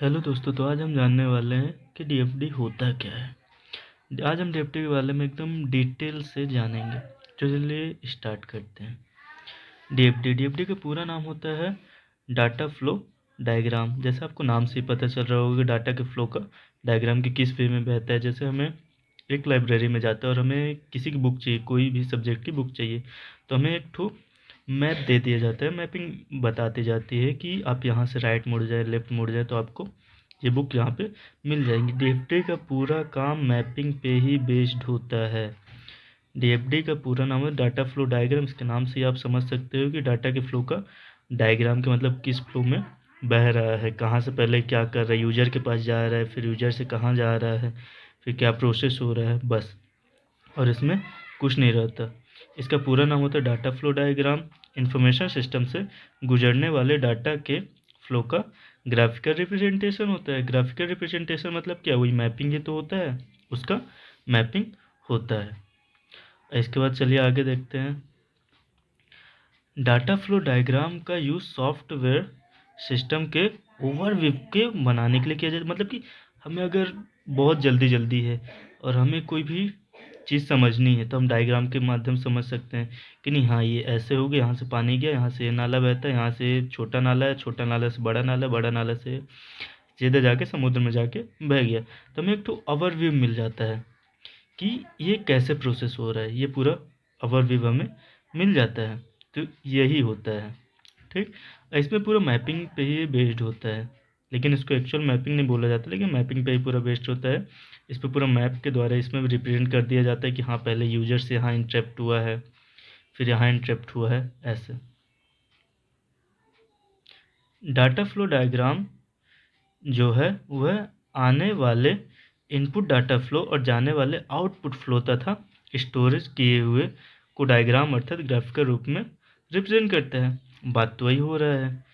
Hello दोस्तों तो आज हम जानने वाले हैं कि डीएफडी होता क्या है। आज हम डीएफडी के बारे में एकदम डिटेल से जानेंगे। तो चलिए स्टार्ट करते हैं। डीएफडी डीएफडी का पूरा नाम होता है डाटा फ्लो डायग्राम। जैसे आपको नाम से ही पता चल रहा होगा डाटा के फ्लो का डायग्राम की किस वे में बहता है। जैसे हमें एक लाइब्रेरी में जाता है और हमें किसी की बुक चाहिए, कोई भी सब्जेक्ट की बुक चाहिए तो हमें एक ठो मैप दे दिया जाता है। मैपिंग बताती जाती है कि आप यहाँ से राइट मुड़ जाए लेफ़्ट मुड़ जाए तो आपको ये बुक यहाँ पे मिल जाएँगी। डीएफडी का पूरा काम मैपिंग पे ही बेस्ड होता है। डीएफडी का पूरा नाम है डाटा फ्लो डायग्राम इसके नाम से आप समझ सकते हो कि डाटा के फ्लो का डायग्राम के मतलब किस फ्लो में बह रहा है, कहाँ से पहले क्या कर रहा है यूज़र के पास जा रहा है, फिर यूज़र से कहाँ जा रहा है, फिर क्या प्रोसेस हो रहा है, बस। और इसमें कुछ नहीं रहता। इसका पूरा नाम होता है data flow diagram information system से गुजरने वाले डाटा के फ्लो का ग्राफिकल रिप्रेजेंटेशन होता है। ग्राफिकल रिप्रेजेंटेशन मतलब क्या? वही मैपिंग ही तो होता है। उसका मैपिंग होता है। इसके बाद चलिए आगे देखते हैं। डाटा फ्लो डायग्राम का यूज़ सॉफ्टवेयर सिस्टम के ओवरव्यू के बनाने के लिए किया जाता है। मतलब कि हमें अगर बहुत जल्दी जल्दी है और हमें कोई भी चीज़ समझनी है तो हम डायग्राम के माध्यम समझ सकते हैं कि नहीं हाँ ये ऐसे हो गया, यहाँ से पानी गया, यहाँ से नाला बहता है, यहाँ से छोटा नाला है, छोटा नाला से बड़ा नाला बड़ा नाला से सीधे जाके, समुद्र में जाके बह गया। तो हमें एक तो ओवरव्यू मिल जाता है कि ये कैसे प्रोसेस हो रहा है, ये पूरा ओवरव्यू हमें मिल जाता है तो यही होता है, ठीक? इसमें पूरा मैपिंग पे ही बेस्ड होता है। लेकिन इसको एक्चुअल मैपिंग नहीं बोला जाता, लेकिन मैपिंग पे ही पूरा बेस्ड होता है। इस पर पूरा मैप के द्वारा इसमें रिप्रेजेंट कर दिया जाता है कि हाँ पहले यूज़र से यहाँ इंट्रेप्ट हुआ है, फिर यहाँ इंट्रेप्ट हुआ है, ऐसे। डाटा फ्लो डायग्राम जो है वह आने वाले इनपुट डाटा फ्लो और जाने वाले आउटपुट फ्लो तथा स्टोरेज किए हुए को डायग्राम अर्थात ग्राफिकल रूप में रिप्रेजेंट करता है। बात तो वही हो रहा है। कि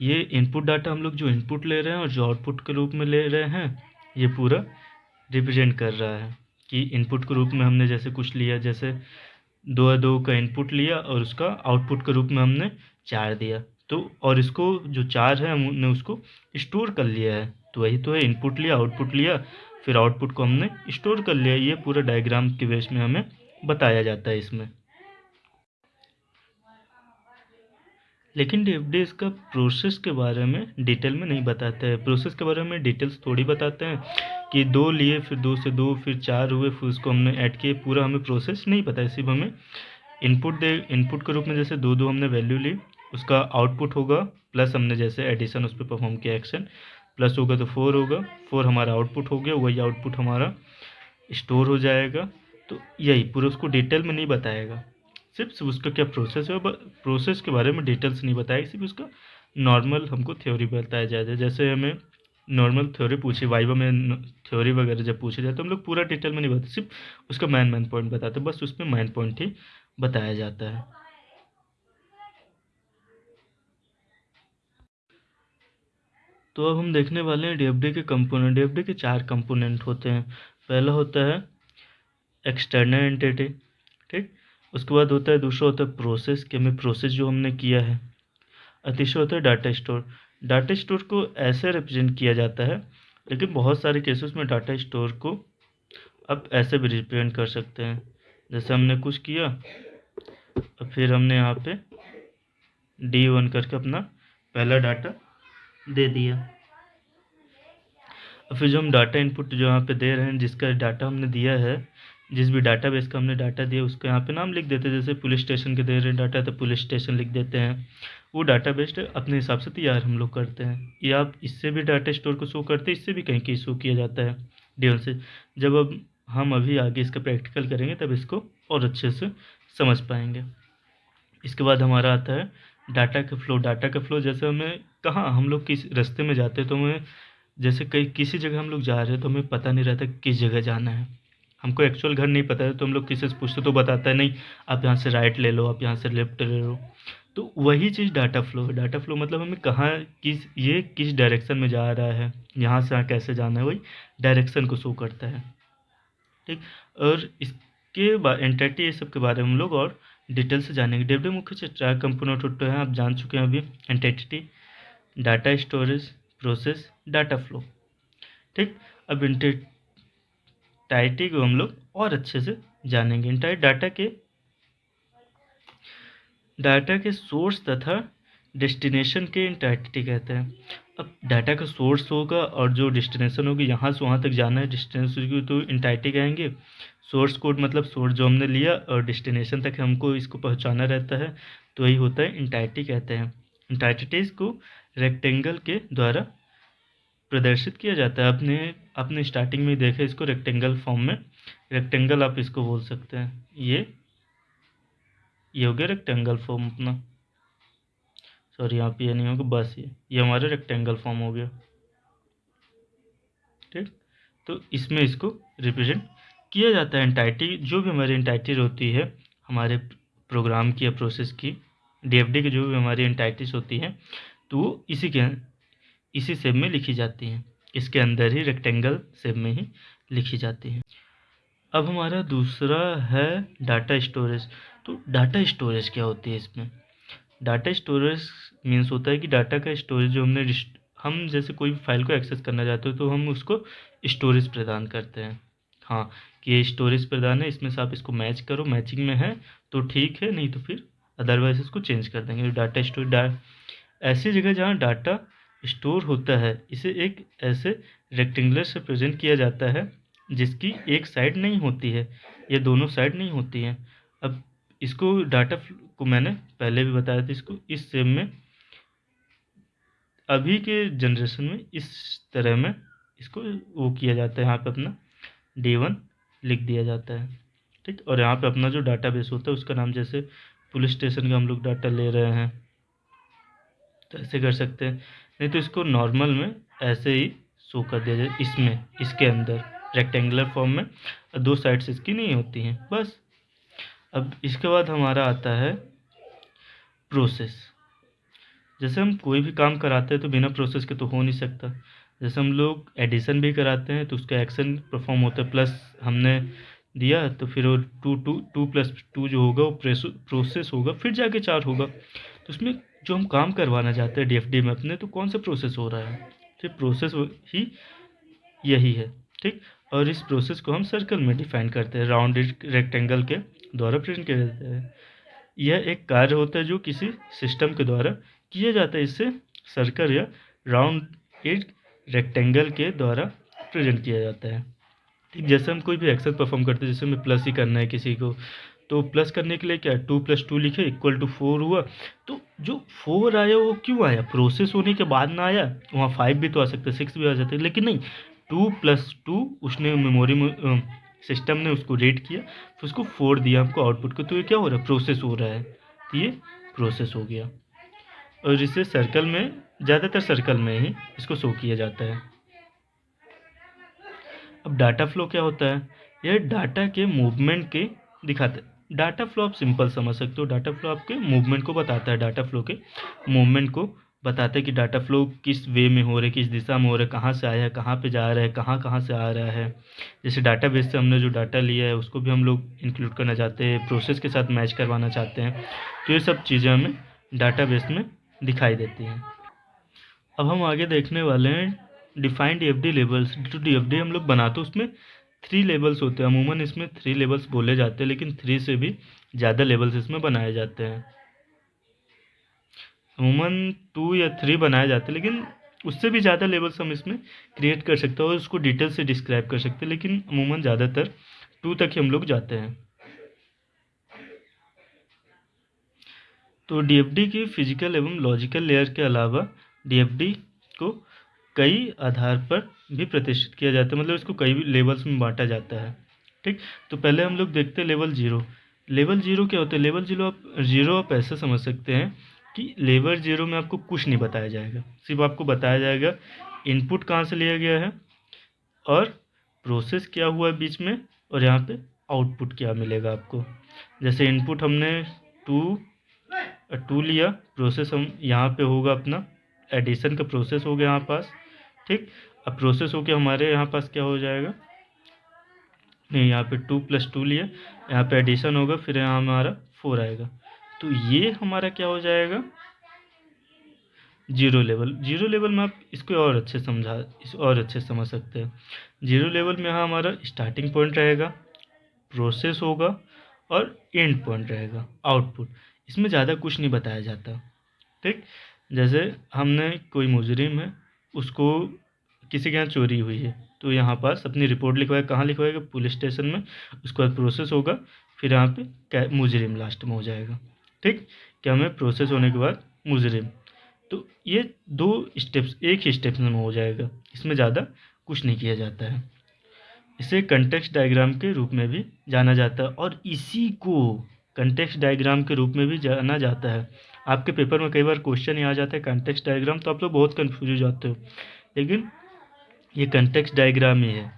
ये इनपुट डाटा हम लोग जो इनपुट ले रहे हैं और जो आउटपुट के रूप में ले रहे हैं, ये पूरा रिप्रेजेंट कर रहा है कि इनपुट के रूप में हमने जैसे कुछ लिया, जैसे दो या दो का इनपुट लिया और उसका आउटपुट के रूप में हमने चार दिया। तो और इसको जो चार है, हमने उसको स्टोर कर लिया है। तो वही तो है इनपुट लिया आउटपुट लिया, फिर आउटपुट को हमने स्टोर कर लिया। ये पूरा डायग्राम के बेस में हमें बताया जाता है इसमें। लेकिन डी इसका प्रोसेस के बारे में डिटेल में नहीं बताता है। प्रोसेस के बारे में डिटेल्स थोड़ी बताते हैं कि दो लिए, फिर दो से दो, फिर चार हुए, फिर उसको हमने ऐड किए, पूरा हमें प्रोसेस नहीं पता है। सिर्फ़ हमें इनपुट दे इनपुट के रूप में जैसे दो दो हमने वैल्यू ली, उसका आउटपुट होगा प्लस हमने जैसे एडिशन उस पर परफॉर्म किया एक्शन प्लस होगा तो फोर होगा फोर हमारा आउटपुट हो गया, वही आउटपुट हमारा स्टोर हो जाएगा। तो यही, पूरा उसको डिटेल में नहीं बताएगा। सिर्फ़ उसका क्या प्रोसेस है? प्रोसेस के बारे में डिटेल्स नहीं बताया, सिर्फ़ उसका नॉर्मल हमको थ्योरी बताया जाए जैसे हमें नॉर्मल थ्योरी पूछी वाइवा में थ्योरी वगैरह जब पूछे जाए तो हम लोग पूरा डिटेल में नहीं बताते, सिर्फ़ उसका मैन मैन पॉइंट बताते बस उसमें मैन पॉइंट ही बताया जाता है। तो अब हम देखने वाले हैं डीएफडी के कंपोनेंट डीएफडी के चार कंपोनेंट होते हैं। पहला होता है एक्सटर्नल एंटिटी ठीक? उसके बाद होता है, दूसरा होता है प्रोसेस कि हमें प्रोसेस जो हमने किया है। और तीसरा होता है डाटा स्टोर डाटा स्टोर को ऐसे रिप्रेजेंट किया जाता है, लेकिन बहुत सारे केसेस में डाटा स्टोर को अब ऐसे भी रिप्रेजेंट कर सकते हैं। जैसे हमने कुछ किया, और फिर हमने यहाँ पे डी वन करके अपना पहला डाटा दे दिया। और फिर जो हम डाटा इनपुट जो यहाँ पे दे रहे हैं, जिसका डाटा हमने दिया है जिस भी डाटाबेस का हमने डाटा दिया, उसका यहाँ पे नाम लिख देते हैं। जैसे पुलिस स्टेशन के दे रहे डाटा तो पुलिस स्टेशन लिख देते हैं। वो डाटा बेस्ड अपने हिसाब से तैयार हम लोग करते हैं। या आप इससे भी डाटा स्टोर को शो करते हैं, इससे भी कहीं कहीं शो किया जाता है डी से। जब अब हम अभी आगे इसका प्रैक्टिकल करेंगे, तब इसको और अच्छे से समझ पाएँगे। इसके बाद हमारा आता है डाटा का फ्लो डाटा का फ्लो जैसे हमें कहाँ हम लोग किस रास्ते में जाते हैं तो हमें जैसे कहीं किसी जगह हम लोग जा रहे हैं तो हमें पता नहीं रहता किस जगह जाना है। हमको एक्चुअल घर नहीं पता है तो हम लोग किसी से पूछते तो बताता है, नहीं, आप यहाँ से राइट ले लो, आप यहाँ से लेफ़्ट ले लो। तो वही चीज़ डाटा फ्लो है। डाटा फ्लो मतलब हमें कहाँ, किस, ये किस डायरेक्शन में जा रहा है, यहाँ से यहाँ कैसे जाना है, वही डायरेक्शन को शो करता है। ठीक? और इसके बाद एंटिटी ये सब के बारे में हम लोग और डिटेल से जानेंगे। डेवलप मुख्य से चार कंपोनेंट होते हैं, आप जान चुके हैं अभी। Entity data storage process data flow ठीक? अब इंटाइटी को हम लोग और अच्छे से जानेंगे। इंटाइट डाटा के डाटा के सोर्स तथा डेस्टिनेशन के इंटाइटी कहते हैं। अब डाटा का सोर्स होगा और जो डेस्टिनेशन होगी, यहाँ से वहाँ तक जाना है। डेस्टिनेशन की तो इंटाइटी कहेंगे। सोर्स कोड मतलब सोर्स जो हमने लिया और डेस्टिनेशन तक हमको इसको पहुँचाना रहता है तो यही होता है इंटाइटी कहते हैं। इंटाइटिटीज़ को रेक्टेंगल के द्वारा प्रदर्शित किया जाता है। अपने अपने स्टार्टिंग में देखे इसको रेक्टेंगल फॉर्म में। रेक्टेंगल आप इसको बोल सकते हैं। ये ये हो गया रेक्टेंगल फॉर्म अपना। सॉरी यहाँ पे ये नहीं होगा, बस ये। ये हमारा रेक्टेंगल फॉर्म हो गया। ठीक? तो इसमें इसको रिप्रेजेंट किया जाता है एंटाइटी जो भी हमारी एंटाइटी होती है, हमारे प्रोग्राम की या प्रोसेस की डीएफडी की जो भी हमारी एंटाइटीज होती हैं तो वो इसी के, इसी सेप में लिखी जाती हैं। इसके अंदर ही रेक्टेंगल सेप में ही लिखी जाती है। अब हमारा दूसरा है डाटा स्टोरेज तो डाटा स्टोरेज क्या होती है इसमें? डाटा स्टोरेज मीन्स होता है कि डाटा का स्टोरेज जो हमने हम जैसे कोई फ़ाइल को एक्सेस करना चाहते हो तो हम उसको स्टोरेज प्रदान करते हैं। हाँ कि ये स्टोरेज प्रदान है, इसमें से आप इसको मैच करो मैचिंग में है तो ठीक है, नहीं तो फिर अदरवाइज़ इसको चेंज कर देंगे। डाटा स्टोरेज डा ऐसी जगह जहाँ डाटा स्टोर होता है। इसे एक ऐसे रेक्टेंगुलर से प्रेजेंट किया जाता है, जिसकी एक साइड नहीं होती है, या दोनों साइड नहीं होती हैं। अब इसको डाटा को मैंने पहले भी बताया था, इसको इस सेम में, अभी के जनरेशन में इस तरह में इसको वो किया जाता है। यहाँ पे अपना डी वन लिख दिया जाता है, ठीक? और यहाँ पे अपना जो डाटा बेस होता है, उसका नाम जैसे पुलिस स्टेशन का हम लोग डाटा ले रहे हैं। तो ऐसे कर सकते हैं। नहीं तो इसको नॉर्मल में ऐसे ही शो कर दिया जाए, इसमें, इसके अंदर रेक्टेंगुलर फॉर्म में। दो साइड्स इसकी नहीं होती हैं, बस। अब इसके बाद हमारा आता है प्रोसेस जैसे हम कोई भी काम कराते हैं तो बिना प्रोसेस के तो हो नहीं सकता। जैसे हम लोग एडिशन भी कराते हैं तो उसका एक्शन परफॉर्म होता है प्लस हमने दिया तो फिर वो two two two plus two जो होगा वो प्रोसेस होगा, फिर जाके चार होगा। उसमें जो हम काम करवाना चाहते हैं डीएफडी में अपने तो कौन सा प्रोसेस हो रहा है? ठीक प्रोसेस ही यही है, ठीक? और इस प्रोसेस को हम सर्कल में डिफाइन करते हैं राउंड रेक्टेंगल के द्वारा प्रेजेंट किया जाता है। यह एक कार्य होता है जो किसी सिस्टम के द्वारा किया जाता है, इससे सर्कल या राउंड एक रेक्टेंगल के द्वारा प्रेजेंट किया जाता है। ठीक, जैसे हम कोई भी एक्शन परफॉर्म करते हैं, जैसे हमें प्लस ही करना है किसी को तो प्लस करने के लिए क्या टू प्लस टू लिखे इक्वल टू फोर हुआ। तो जो फोर आया, वो क्यों आया? प्रोसेस होने के बाद ना आया, वहाँ फाइव भी तो आ सकता है सिक्स भी आ सकता है लेकिन नहीं टू प्लस टू उसने मेमोरी सिस्टम ने उसको रेड किया, फिर उसको फोर दिया आपको आउटपुट को। तो ये क्या हो रहा है? प्रोसेस हो रहा है। तो ये प्रोसेस हो गया। और इसे सर्कल में, ज़्यादातर सर्कल में ही इसको शो किया जाता है। अब डाटा फ्लो क्या होता है? यह डाटा के मूवमेंट के दिखाते डाटा फ्लो आप सिंपल समझ सकते हो। डाटा फ्लो आपके मूवमेंट को बताता है, डाटा फ्लो के मूवमेंट को बताता है कि डाटा फ्लो किस वे में हो रहा है, किस दिशा में हो रहा है, कहाँ से आया है, कहाँ पे जा रहा है, कहाँ कहाँ से आ रहा है। जैसे डाटा बेस से हमने जो डाटा लिया है, उसको भी हम लोग इंक्लूड करना चाहते हैं प्रोसेस के साथ मैच करवाना चाहते हैं तो ये सब चीज़ें हमें डाटा बेस में दिखाई देती हैं। अब हम आगे देखने वाले हैं डिफाइंड एफ़ डी लेवल्स जो डी एफ़ डी हम लोग बनाते हैं, उसमें थ्री लेवल्स होते हैं। अमूमन इसमें थ्री लेवल्स बोले जाते हैं, लेकिन थ्री से भी ज़्यादा लेवल्स इसमें बनाए जाते हैं। अमूमन टू या थ्री बनाए जाते हैं, लेकिन उससे भी ज़्यादा लेवल्स हम इसमें क्रिएट कर सकते हैं और उसको डिटेल से डिस्क्राइब कर सकते हैं, लेकिन अमूमन ज़्यादातर टू तक ही हम लोग जाते हैं। तो डी की फ़िज़िकल एवं लॉजिकल लेयर के अलावा डीएफडी को कई आधार पर भी प्रतिष्ठित किया जाता है। मतलब इसको कई भी लेवल्स में बांटा जाता है। ठीक? तो पहले हम लोग देखते हैं लेवल ज़ीरो लेवल ज़ीरो क्या होता है? लेवल ज़ीरो आप ज़ीरो आप ऐसे समझ सकते हैं कि लेवल ज़ीरो में आपको कुछ नहीं बताया जाएगा। सिर्फ़ आपको बताया जाएगा इनपुट कहाँ से लिया गया है और प्रोसेस क्या हुआ है बीच में और यहाँ पे आउटपुट क्या मिलेगा आपको। जैसे इनपुट हमने टू टू लिया प्रोसेस हम यहाँ पे होगा अपना। एडिशन का प्रोसेस हो गया यहाँ पास। ठीक। अब प्रोसेस हो के हमारे यहाँ पास क्या हो जाएगा? नहीं, यहाँ पे टू प्लस टू लिया। यहाँ पे एडिशन होगा, फिर यहाँ हमारा फोर आएगा। तो ये हमारा क्या हो जाएगा? ज़ीरो लेवल ज़ीरो लेवल में आप इसको और अच्छे समझा, इस और अच्छे समझ सकते हैं। ज़ीरो लेवल में यहाँ हमारा स्टार्टिंग पॉइंट रहेगा प्रोसेस होगा और एंड पॉइंट रहेगा आउटपुट इसमें ज़्यादा कुछ नहीं बताया जाता। ठीक? जैसे हमने कोई मुजरिम है उसको किसी के यहाँ चोरी हुई है। तो यहाँ पास अपनी रिपोर्ट लिखवाएगा कहाँ लिखवाएगा पुलिस स्टेशन में। उसके बाद प्रोसेस होगा। फिर यहाँ पे मुजरिम लास्ट में हो जाएगा। ठीक? क्या में प्रोसेस होने के बाद मुजरिम? तो ये दो स्टेप्स एक ही स्टेप्स में हो जाएगा। इसमें ज़्यादा कुछ नहीं किया जाता है। इसे कंटेक्स्ट डायग्राम के रूप में भी जाना जाता है। और इसी को कंटेक्स्ट डायग्राम के रूप में भी जाना जाता है। आपके पेपर में कई बार क्वेश्चन ही आ जाता है कंटेक्स्ट डायग्राम तो आप लोग बहुत कन्फ्यूज़ हो जाते हो। लेकिन ये कंटेक्स्ट डायग्राम ही है,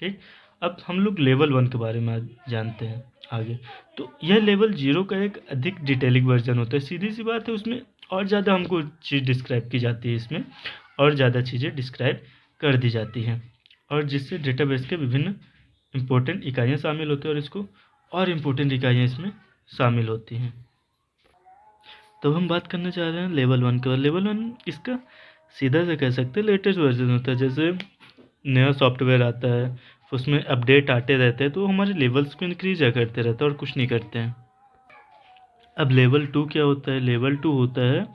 ठीक? अब हम लोग लेवल वन के बारे में जानते हैं आगे। तो यह लेवल ज़ीरो का एक अधिक डिटेलिंग वर्जन होता है। सीधी सी बात है, उसमें और ज़्यादा हमको चीज़ डिस्क्राइब की जाती है इसमें, और ज़्यादा चीज़ें डिस्क्राइब कर दी जाती हैं, और जिससे डेटाबेस के विभिन्न इम्पोर्टेंट इकाइयाँ शामिल होती हैं, और इसको और इम्पोर्टेंट इकाइयाँ इसमें शामिल होती हैं। तो हम बात करना चाह रहे हैं लेवल वन का। लेवल वन इसका सीधा से कह सकते हैं लेटेस्ट वर्जन होता है, जैसे नया सॉफ्टवेयर आता है, उसमें अपडेट आते रहते हैं तो हमारे लेवल्स को इंक्रीज करते रहते हैं और कुछ नहीं करते हैं। अब लेवल टू क्या होता है? लेवल टू होता है,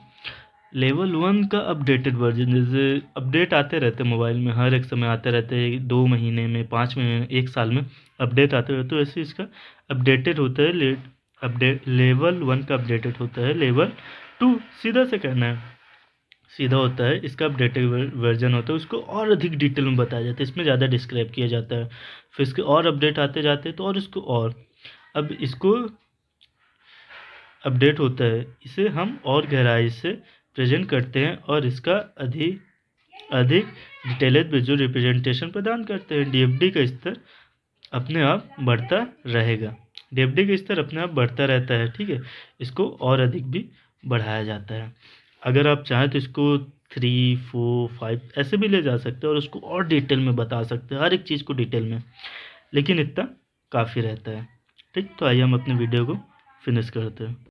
लेवल वन का अपडेटेड वर्जन, जैसे अपडेट आते रहते हैं मोबाइल में, हर एक समय आते रहते हैं, दो महीने में, पाँच महीने में, एक साल में अपडेट आते रहते तो ऐसे इसका अपडेटेड होता है लेट अपडेट, लेवल वन का अपडेटेड होता है, लेवल टू, सीधा से कहना है। सीधा होता है, इसका अपडेटेड वर्जन होता है, उसको और अधिक डिटेल में बताया जाता है, इसमें ज़्यादा डिस्क्राइब किया जाता है। फिर इसके और अपडेट आते जाते हैं तो और इसको और। अब इसको अपडेट होता है, इसे हम और गहराई से प्रेजेंट करते हैं और इसका अधिक अधिक डिटेलेड विजुअल रिप्रेजेंटेशन प्रदान करते हैं। डीएफडी का स्तर अपने आप बढ़ता रहेगा। डी का स्तर अपने आप बढ़ता रहता है, ठीक है? इसको और अधिक भी बढ़ाया जाता है। अगर आप चाहें तो इसको थ्री फोर फाइव ऐसे भी ले जा सकते हैं और उसको और डिटेल में बता सकते हैं, हर एक चीज़ को डिटेल में। लेकिन इतना काफ़ी रहता है, ठीक? तो आइए हम अपने वीडियो को फिनिश करते हैं।